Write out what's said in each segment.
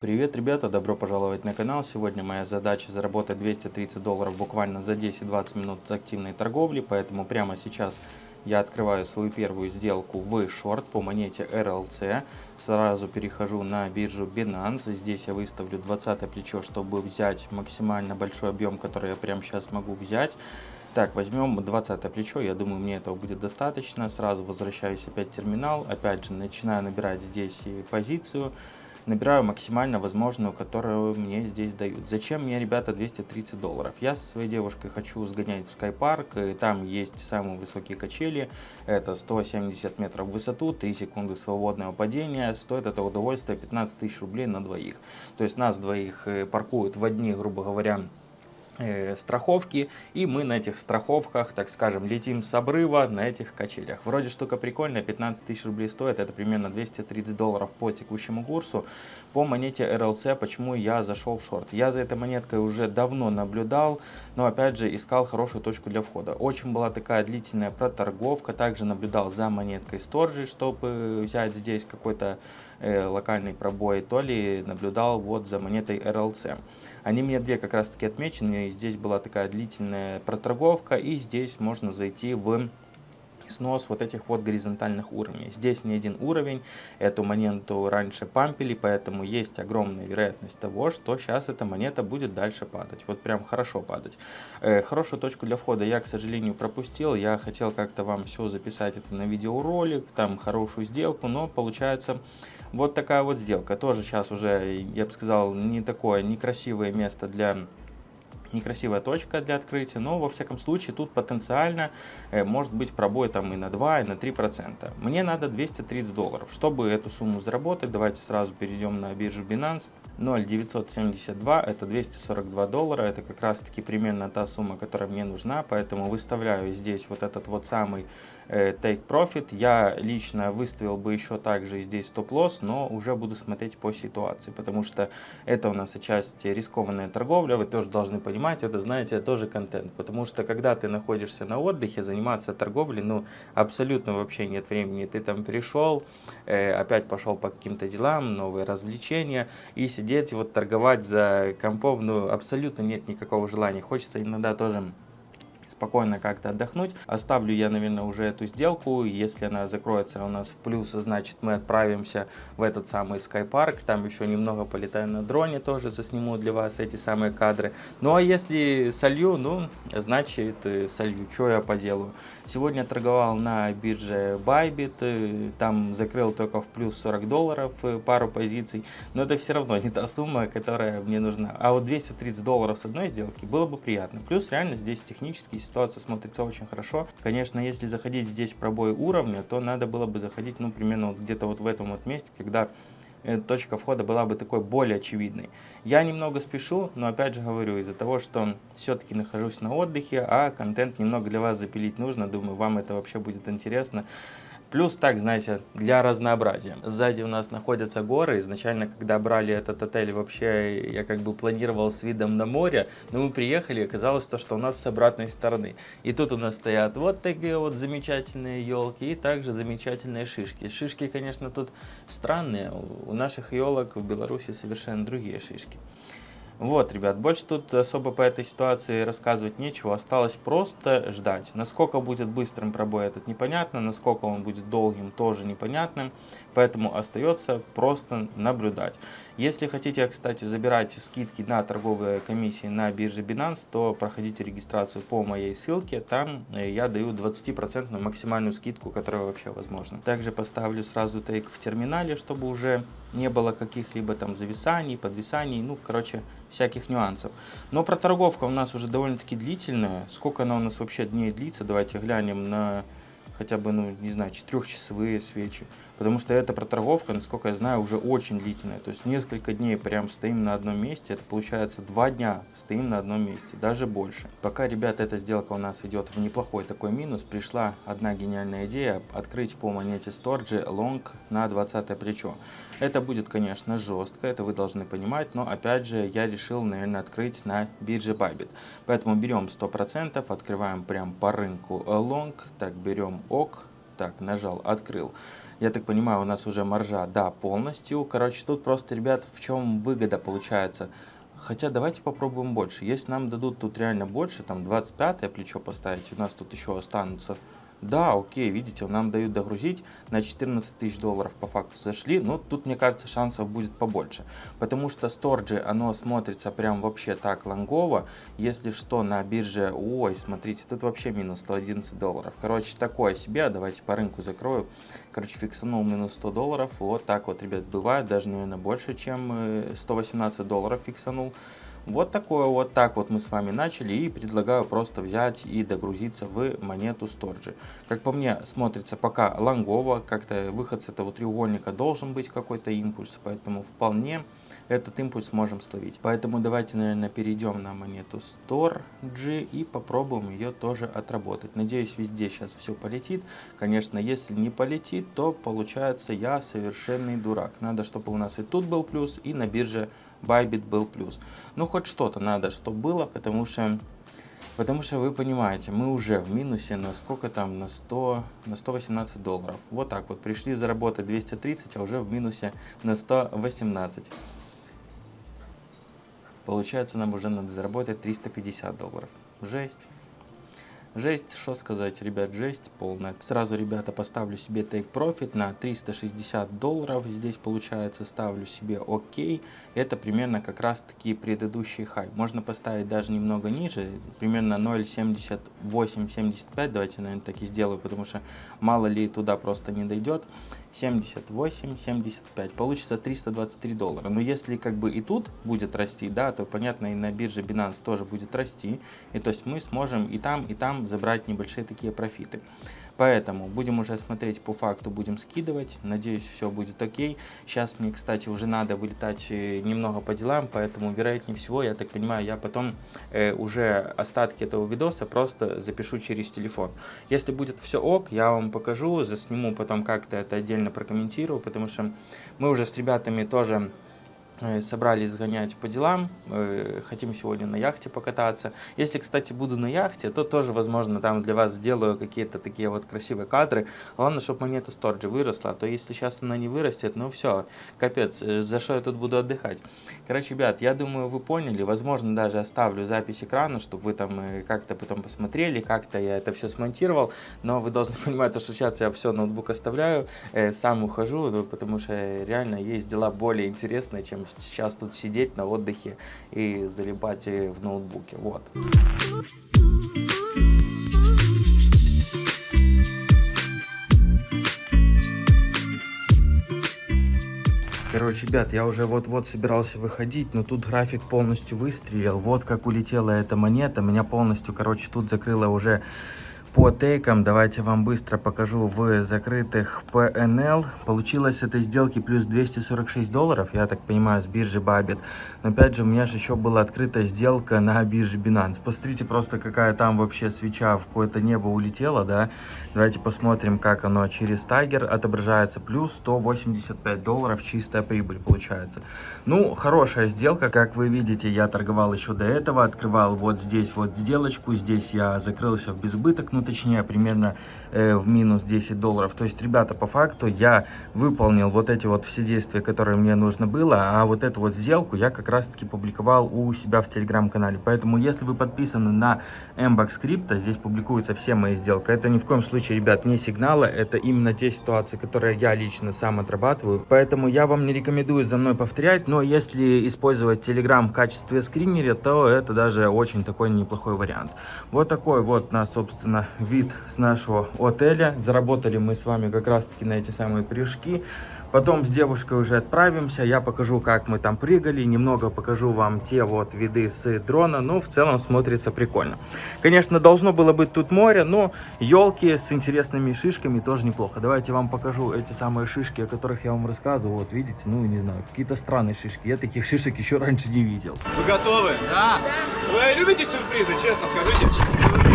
Привет, ребята! Добро пожаловать на канал. Сегодня моя задача заработать 230 долларов буквально за 10-20 минут активной торговли, поэтому прямо сейчас я открываю свою первую сделку в шорт по монете RLC. Сразу перехожу на биржу Binance. Здесь я выставлю 20 плечо, чтобы взять максимально большой объем, который я прямо сейчас могу взять. Так, возьмем 20 плечо, я думаю, мне этого будет достаточно. Сразу возвращаюсь опять в терминал, опять же начинаю набирать здесь позицию набираю максимально возможную, которую мне здесь дают. Зачем мне, ребята, 230 долларов? Я со своей девушкой хочу сгонять в скайпарк, и там есть самые высокие качели, это 170 метров в высоту, 3 секунды свободного падения, стоит это удовольствие 15 тысяч рублей на двоих. То есть нас двоих э, паркуют в одни, грубо говоря, страховки, и мы на этих страховках, так скажем, летим с обрыва на этих качелях. Вроде штука прикольная, 15 тысяч рублей стоит, это примерно 230 долларов по текущему курсу. По монете RLC, почему я зашел в шорт? Я за этой монеткой уже давно наблюдал, но опять же искал хорошую точку для входа. Очень была такая длительная проторговка, также наблюдал за монеткой Сторжи, чтобы взять здесь какой-то э, локальный пробой, то ли наблюдал вот за монетой RLC. Они мне две как раз таки отмечены, здесь была такая длительная проторговка, и здесь можно зайти в снос вот этих вот горизонтальных уровней. Здесь не один уровень, эту монету раньше пампили, поэтому есть огромная вероятность того, что сейчас эта монета будет дальше падать. Вот прям хорошо падать. Э, хорошую точку для входа я, к сожалению, пропустил. Я хотел как-то вам все записать это на видеоролик, там хорошую сделку, но получается вот такая вот сделка. Тоже сейчас уже, я бы сказал, не такое некрасивое место для некрасивая точка для открытия, но во всяком случае тут потенциально э, может быть пробой там и на 2, и на 3 процента. Мне надо 230 долларов. Чтобы эту сумму заработать, давайте сразу перейдем на биржу Binance. 0,972 это 242 доллара, это как раз таки примерно та сумма, которая мне нужна, поэтому выставляю здесь вот этот вот самый э, take profit. Я лично выставил бы еще также здесь стоп-лосс, но уже буду смотреть по ситуации, потому что это у нас отчасти рискованная торговля, вы тоже должны понимать, это знаете, тоже контент, потому что когда ты находишься на отдыхе, заниматься торговлей, ну абсолютно вообще нет времени, ты там пришел, э, опять пошел по каким-то делам, новые развлечения и сидеть, вот торговать за компом, ну, абсолютно нет никакого желания. Хочется иногда тоже спокойно как-то отдохнуть. Оставлю я, наверное, уже эту сделку. Если она закроется у нас в плюс, значит мы отправимся в этот самый скайпарк. Там еще немного полетаю на дроне, тоже засниму для вас эти самые кадры. Ну а если солью, ну, значит э, солью. Что я поделаю? Сегодня торговал на бирже Bybit. Э, там закрыл только в плюс 40 долларов э, пару позиций. Но это все равно не та сумма, которая мне нужна. А вот 230 долларов с одной сделки было бы приятно. Плюс реально здесь технически ситуация смотрится очень хорошо. Конечно, если заходить здесь в пробой уровня, то надо было бы заходить, ну, примерно вот где-то вот в этом вот месте, когда э, точка входа была бы такой более очевидной. Я немного спешу, но опять же говорю, из-за того, что все-таки нахожусь на отдыхе, а контент немного для вас запилить нужно, думаю, вам это вообще будет интересно. Плюс так, знаете, для разнообразия. Сзади у нас находятся горы. Изначально, когда брали этот отель, вообще я как бы планировал с видом на море. Но мы приехали, и оказалось то, что у нас с обратной стороны. И тут у нас стоят вот такие вот замечательные елки и также замечательные шишки. Шишки, конечно, тут странные. У наших елок в Беларуси совершенно другие шишки. Вот, ребят, больше тут особо по этой ситуации рассказывать нечего. Осталось просто ждать. Насколько будет быстрым пробой этот непонятно, насколько он будет долгим тоже непонятным. Поэтому остается просто наблюдать. Если хотите, кстати, забирать скидки на торговые комиссии на бирже Binance, то проходите регистрацию по моей ссылке. Там э, я даю 20% максимальную скидку, которая вообще возможна. Также поставлю сразу тейк в терминале, чтобы уже не было каких-либо там зависаний, подвисаний, ну, короче, всяких нюансов. Но проторговка у нас уже довольно-таки длительная. Сколько она у нас вообще дней длится? Давайте глянем на хотя бы, ну, не знаю, четырехчасовые свечи. Потому что эта проторговка, насколько я знаю, уже очень длительная. То есть несколько дней прям стоим на одном месте. Это получается два дня стоим на одном месте, даже больше. Пока, ребята, эта сделка у нас идет в неплохой такой минус, пришла одна гениальная идея открыть по монете Storge long на 20 плечо. Это будет, конечно, жестко, это вы должны понимать, но опять же я решил, наверное, открыть на бирже Bybit. Поэтому берем 100%, открываем прям по рынку long, так берем ок, так, нажал, открыл. Я так понимаю, у нас уже маржа, да, полностью. Короче, тут просто, ребят, в чем выгода получается? Хотя давайте попробуем больше. Если нам дадут тут реально больше, там 25 плечо поставить, у нас тут еще останутся да, окей, видите, нам дают догрузить на 14 тысяч долларов по факту зашли, но тут, мне кажется, шансов будет побольше, потому что сторджи, оно смотрится прям вообще так лонгово, если что, на бирже, ой, смотрите, тут вообще минус 111 долларов, короче, такое себе, давайте по рынку закрою, короче, фиксанул минус 100 долларов, вот так вот, ребят, бывает, даже, наверное, больше, чем 118 э, долларов фиксанул, вот такое вот так вот мы с вами начали и предлагаю просто взять и догрузиться в монету Сторджи. Как по мне смотрится пока лонгово, как-то выход с этого треугольника должен быть какой-то импульс, поэтому вполне этот импульс можем словить. Поэтому давайте, наверное, перейдем на монету Storg и попробуем ее тоже отработать. Надеюсь, везде сейчас все полетит. Конечно, если не полетит, то получается я совершенный дурак. Надо, чтобы у нас и тут был плюс, и на бирже Bybit был плюс. Ну, хоть что-то надо, чтобы было, потому что, потому что вы понимаете, мы уже в минусе на сколько там, на 100, на 118 долларов. Вот так вот, пришли заработать 230, а уже в минусе на 118. Получается, нам уже надо заработать 350 долларов. Жесть. Жесть, что сказать, ребят, жесть полная. Сразу, ребята, поставлю себе take profit на 360 долларов. Здесь, получается, ставлю себе ОК. Это примерно как раз таки предыдущий хай. Можно поставить даже немного ниже, примерно 0.7875. Давайте, наверное, так и сделаю, потому что мало ли туда просто не дойдет. 78, 75. Получится 323 доллара. Но если как бы и тут будет расти, да, то понятно и на бирже Binance тоже будет расти. И то есть мы сможем и там, и там забрать небольшие такие профиты. Поэтому будем уже смотреть по факту, будем скидывать. Надеюсь, все будет окей. Сейчас мне, кстати, уже надо вылетать э, немного по делам, поэтому, вероятнее всего, я так понимаю, я потом э, уже остатки этого видоса просто запишу через телефон. Если будет все ок, я вам покажу, засниму потом как-то это отдельно прокомментирую, потому что мы уже с ребятами тоже собрались сгонять по делам, э, хотим сегодня на яхте покататься. Если, кстати, буду на яхте, то тоже, возможно, там для вас сделаю какие-то такие вот красивые кадры. Главное, чтобы монета Сторджи выросла, а то если сейчас она не вырастет, ну все, капец, э, за что я тут буду отдыхать. Короче, ребят, я думаю, вы поняли, возможно, даже оставлю запись экрана, чтобы вы там как-то потом посмотрели, как-то я это все смонтировал, но вы должны понимать, что сейчас я все, ноутбук оставляю, сам ухожу, ну, потому что реально есть дела более интересные, чем сейчас тут сидеть на отдыхе и залипать в ноутбуке. Вот. Короче, ребят, я уже вот-вот собирался выходить, но тут график полностью выстрелил. Вот как улетела эта монета. Меня полностью, короче, тут закрыло уже по тейкам давайте вам быстро покажу в закрытых PNL. Получилось этой сделки плюс 246 долларов, я так понимаю, с биржи Bybit. Но опять же, у меня же еще была открыта сделка на бирже Binance. Посмотрите просто, какая там вообще свеча в какое-то небо улетела, да. Давайте посмотрим, как оно через Тайгер отображается. Плюс 185 долларов чистая прибыль получается. Ну, хорошая сделка, как вы видите, я торговал еще до этого. Открывал вот здесь вот сделочку, здесь я закрылся в безубыток, ну точнее примерно э, в минус 10 долларов. То есть, ребята, по факту я выполнил вот эти вот все действия, которые мне нужно было, а вот эту вот сделку я как раз таки публиковал у себя в телеграм-канале. Поэтому, если вы подписаны на MBAX Crypto, здесь публикуются все мои сделки. Это ни в коем случае, ребят, не сигналы, это именно те ситуации, которые я лично сам отрабатываю. Поэтому я вам не рекомендую за мной повторять, но если использовать телеграм в качестве скринера, то это даже очень такой неплохой вариант. Вот такой вот на, собственно, вид с нашего отеля. Заработали мы с вами как раз-таки на эти самые прыжки. Потом с девушкой уже отправимся, я покажу, как мы там прыгали, немного покажу вам те вот виды с дрона, ну, в целом смотрится прикольно. Конечно, должно было быть тут море, но елки с интересными шишками тоже неплохо. Давайте вам покажу эти самые шишки, о которых я вам рассказывал, вот видите, ну, не знаю, какие-то странные шишки, я таких шишек еще раньше не видел. Вы готовы? Да. Вы любите сюрпризы, честно скажите?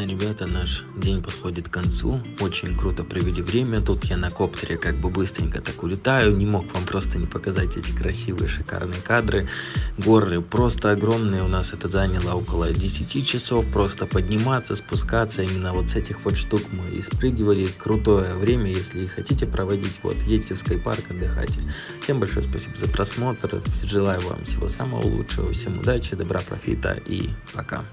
Собственно, ребята, наш день подходит к концу. Очень круто провели время. Тут я на коптере как бы быстренько так улетаю. Не мог вам просто не показать эти красивые, шикарные кадры. Горы просто огромные. У нас это заняло около 10 часов. Просто подниматься, спускаться. Именно вот с этих вот штук мы и спрыгивали. Крутое время, если хотите проводить. Вот, едьте в скайпарк, отдыхайте. Всем большое спасибо за просмотр. Желаю вам всего самого лучшего. Всем удачи, добра, профита и пока.